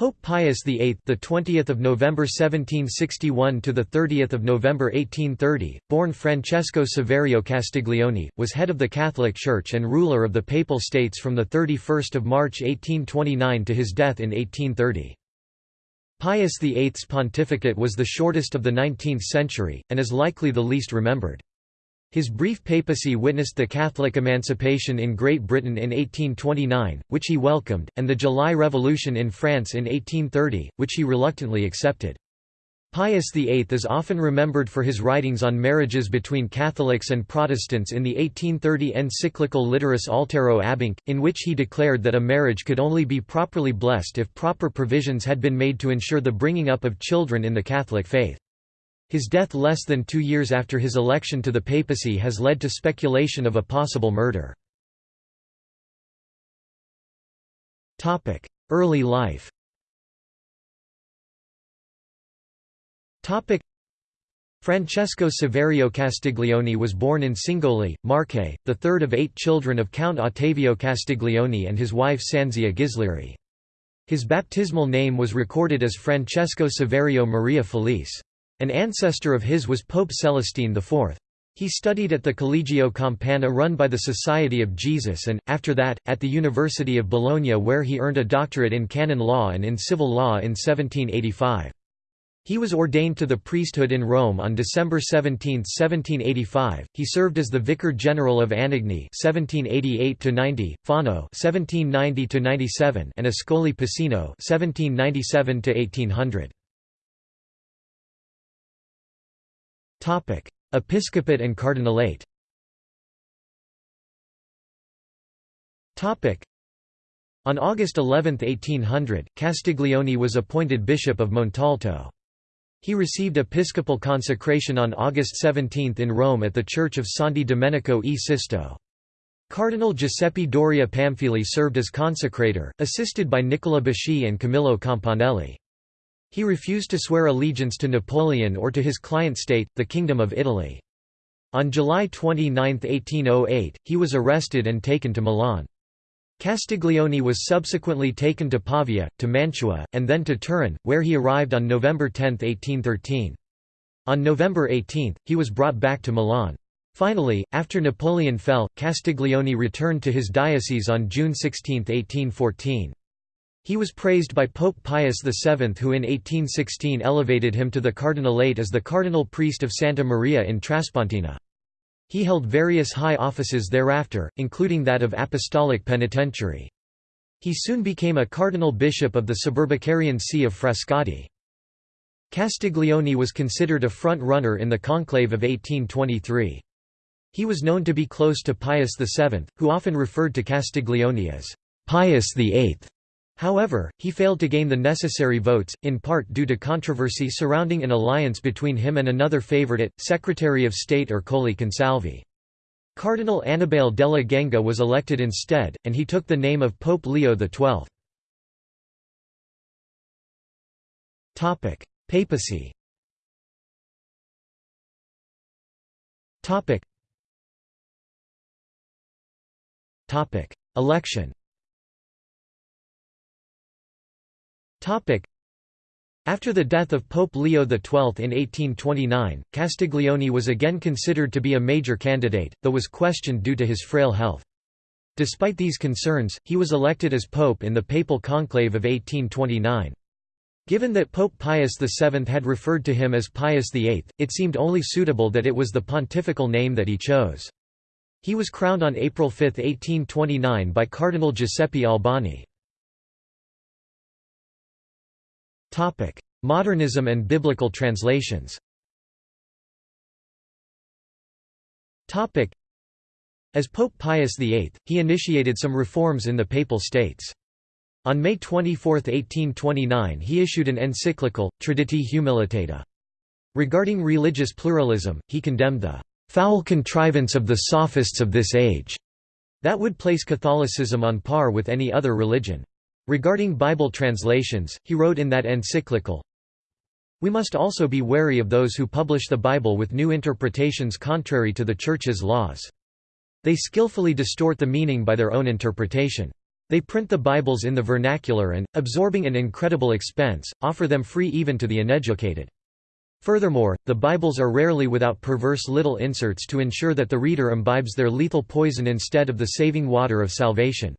Pope Pius VIII, the 20th of November 1761 to the 30th of November 1830, born Francesco Saverio Castiglione, was head of the Catholic Church and ruler of the Papal States from the 31st of March 1829 to his death in 1830. Pius VIII's pontificate was the shortest of the 19th century and is likely the least remembered. His brief papacy witnessed the Catholic emancipation in Great Britain in 1829, which he welcomed, and the July Revolution in France in 1830, which he reluctantly accepted. Pius VIII is often remembered for his writings on marriages between Catholics and Protestants in the 1830 encyclical Litteris Altero Abhinc, in which he declared that a marriage could only be properly blessed if proper provisions had been made to ensure the bringing up of children in the Catholic faith. His death less than two years after his election to the papacy has led to speculation of a possible murder. Early life Francesco Saverio Castiglione was born in Cingoli, Marche, the third of eight children of Count Ottavio Castiglione and his wife Sanzia Ghislieri. His baptismal name was recorded as Francesco Saverio Maria Felice. An ancestor of his was Pope Celestine IV. He studied at the Collegio Campana run by the Society of Jesus and, after that, at the University of Bologna where he earned a doctorate in canon law and in civil law in 1785. He was ordained to the priesthood in Rome on December 17, 1785. He served as the Vicar General of Anagni (1788–90), Fano (1790–97), and Ascoli Piceno (1797–1800). Episcopate and Cardinalate. Topic: On August 11, 1800, Castiglione was appointed Bishop of Montalto. He received episcopal consecration on August 17 in Rome at the Church of Santi Domenico e Sisto. Cardinal Giuseppe Doria Pamphili served as consecrator, assisted by Nicola Basci and Camillo Campanelli. He refused to swear allegiance to Napoleon or to his client state, the Kingdom of Italy. On July 29, 1808, he was arrested and taken to Milan. Castiglione was subsequently taken to Pavia, to Mantua, and then to Turin, where he arrived on November 10, 1813. On November 18, he was brought back to Milan. Finally, after Napoleon fell, Castiglione returned to his diocese on June 16, 1814. He was praised by Pope Pius VII who in 1816 elevated him to the cardinalate as the cardinal priest of Santa Maria in Traspontina. He held various high offices thereafter, including that of apostolic penitentiary. He soon became a cardinal bishop of the suburbicarian see of Frascati. Castiglione was considered a front-runner in the conclave of 1823. He was known to be close to Pius VII, who often referred to Castiglione as Pius VIII. However, he failed to gain the necessary votes, in part due to controversy surrounding an alliance between him and another favorite, Secretary of State Ercole Consalvi. Cardinal Annibale della Genga was elected instead, and he took the name of Pope Leo XII. Papacy. Election After the death of Pope Leo XII in 1829, Castiglione was again considered to be a major candidate, though was questioned due to his frail health. Despite these concerns, he was elected as pope in the papal conclave of 1829. Given that Pope Pius VII had referred to him as Pius VIII, it seemed only suitable that it was the pontifical name that he chose. He was crowned on April 5, 1829 by Cardinal Giuseppe Albani. Topic: Modernism and biblical translations. Topic: As Pope Pius VIII, he initiated some reforms in the Papal States. On May 24, 1829 he issued an encyclical, Traditi Humilitati. Regarding religious pluralism, he condemned the "...foul contrivance of the sophists of this age," that would place Catholicism on par with any other religion. Regarding Bible translations, he wrote in that encyclical, We must also be wary of those who publish the Bible with new interpretations contrary to the Church's laws. They skillfully distort the meaning by their own interpretation. They print the Bibles in the vernacular and, absorbing an incredible expense, offer them free even to the uneducated. Furthermore, the Bibles are rarely without perverse little inserts to ensure that the reader imbibes their lethal poison instead of the saving water of salvation.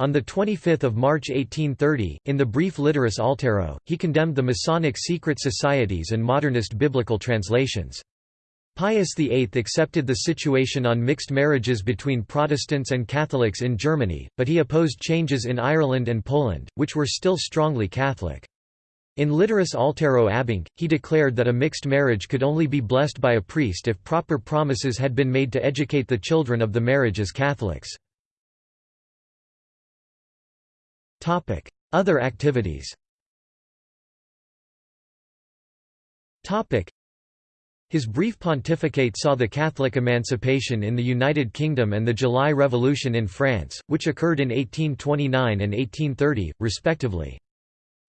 On 25 March 1830, in the brief Litteris Altero, he condemned the Masonic secret societies and modernist biblical translations. Pius VIII accepted the situation on mixed marriages between Protestants and Catholics in Germany, but he opposed changes in Ireland and Poland, which were still strongly Catholic. In Litteris Altero Abhinc, he declared that a mixed marriage could only be blessed by a priest if proper promises had been made to educate the children of the marriage as Catholics. Other activities his brief pontificate saw the Catholic emancipation in the United Kingdom and the July Revolution in France, which occurred in 1829 and 1830, respectively.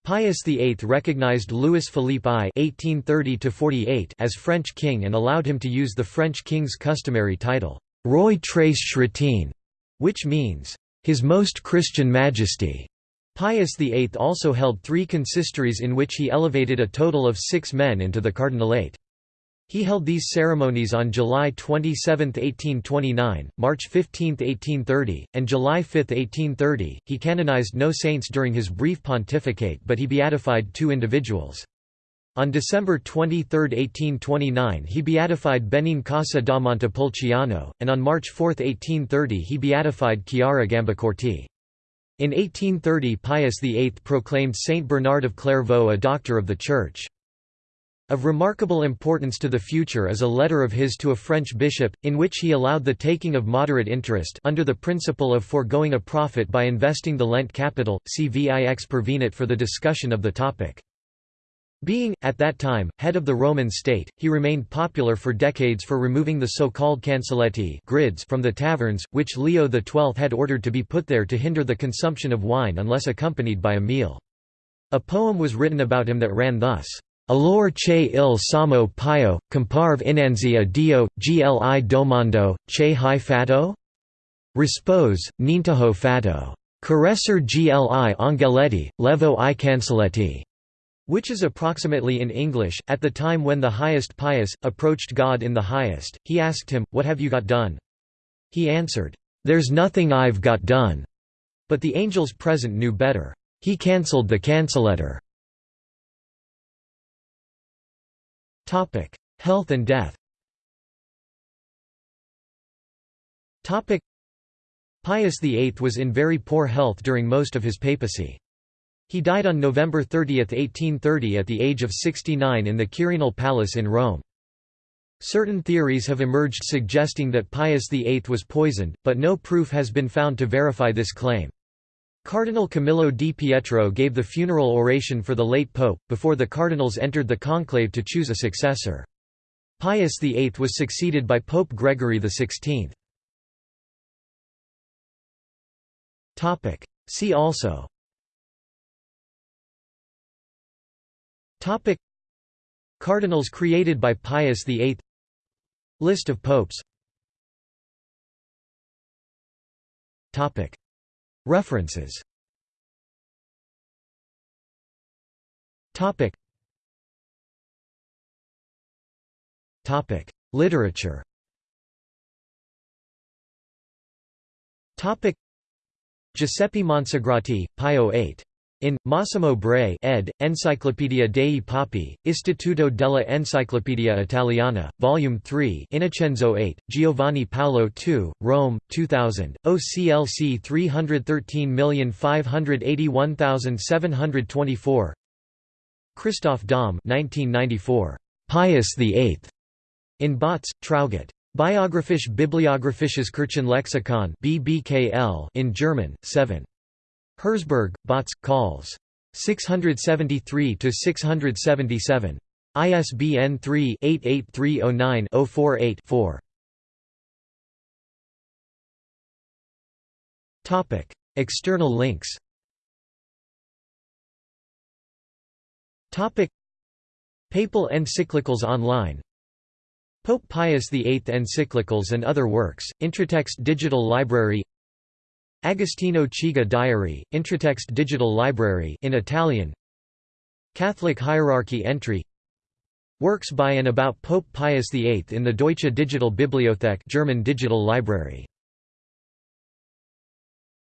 Pius VIII recognized Louis Philippe I (1830–48) as French king and allowed him to use the French king's customary title, Roi très chrétien, which means, His Most Christian Majesty. Pius VIII also held three consistories in which he elevated a total of six men into the cardinalate. He held these ceremonies on July 27, 1829, March 15, 1830, and July 5, 1830. He canonized no saints during his brief pontificate, but he beatified two individuals. On December 23, 1829 he beatified Benincasa da Montepulciano, and on March 4, 1830 he beatified Chiara Gambacorta. In 1830 Pius VIII proclaimed Saint Bernard of Clairvaux a doctor of the Church. Of remarkable importance to the future is a letter of his to a French bishop, in which he allowed the taking of moderate interest under the principle of foregoing a profit by investing the lent capital, see Vix Pervenit for the discussion of the topic. Being, at that time, head of the Roman state, he remained popular for decades for removing the so-called cancelletti grids from the taverns, which Leo XII had ordered to be put there to hinder the consumption of wine unless accompanied by a meal. A poem was written about him that ran thus. Allor che il samo pio, comparve inanzi a Dio, gli domando, che hai fatto? Rispose, nintaho fatto. Caresser gli angeletti, levo i cancelletti. Which is approximately in English, at the time when the highest pious, approached God in the highest, he asked him, What have you got done? He answered, There's nothing I've got done. But the angels present knew better. He cancelled the cancellator. Health and death Pius VIII was in very poor health during most of his papacy. He died on November 30, 1830 at the age of 69 in the Quirinal Palace in Rome. Certain theories have emerged suggesting that Pius VIII was poisoned, but no proof has been found to verify this claim. Cardinal Camillo di Pietro gave the funeral oration for the late pope, before the cardinals entered the conclave to choose a successor. Pius VIII was succeeded by Pope Gregory XVI. See also Cardinals created by Pius VIII List of popes. References. Topic. Topic. Literature. Topic. Giuseppe Monsagrati, Pio VIII in, Massimo Bray ed., Enciclopedia dei Papi, Istituto della Enciclopedia Italiana, Volume 3 Innocenzo 8, Giovanni Paolo II, Rome, 2000, OCLC 313581724 Christoph Daum 1994, Pius VIII, in Bautz, Traugott. Biographisch Bibliographisches Kirchenlexikon BBKL in German, 7. Herzberg, Bautz, Calls. 673–677. ISBN 3-88309-048-4. External links Papal encyclicals online Pope Pius VIII encyclicals and other works, Intratext Digital Library Agostino Chigi Diary, Intratext Digital Library in Italian. Catholic hierarchy entry. Works by and about Pope Pius VIII in the Deutsche Digital Bibliothek German Digital Library